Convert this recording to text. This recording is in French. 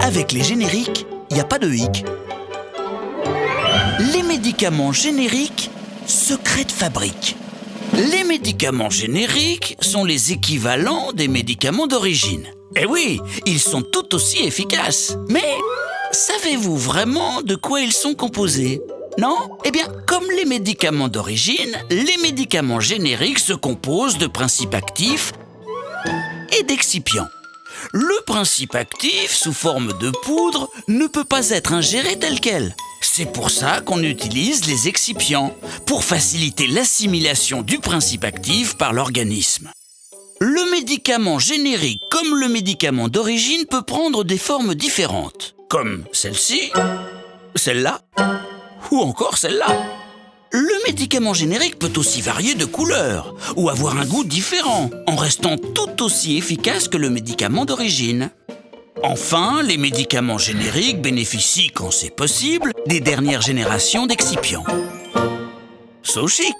Avec les génériques, il n'y a pas de hic. Les médicaments génériques, secret de fabrique. Les médicaments génériques sont les équivalents des médicaments d'origine. Eh oui, ils sont tout aussi efficaces. Mais savez-vous vraiment de quoi ils sont composés? Non? Eh bien, comme les médicaments d'origine, les médicaments génériques se composent de principes actifs et d'excipients. Le principe actif, sous forme de poudre, ne peut pas être ingéré tel quel. C'est pour ça qu'on utilise les excipients, pour faciliter l'assimilation du principe actif par l'organisme. Le médicament générique comme le médicament d'origine peut prendre des formes différentes, comme celle-ci, celle-là, ou encore celle-là. Le médicament générique peut aussi varier de couleur ou avoir un goût différent, en restant tout aussi efficace que le médicament d'origine. Enfin, les médicaments génériques bénéficient, quand c'est possible, des dernières générations d'excipients. So chic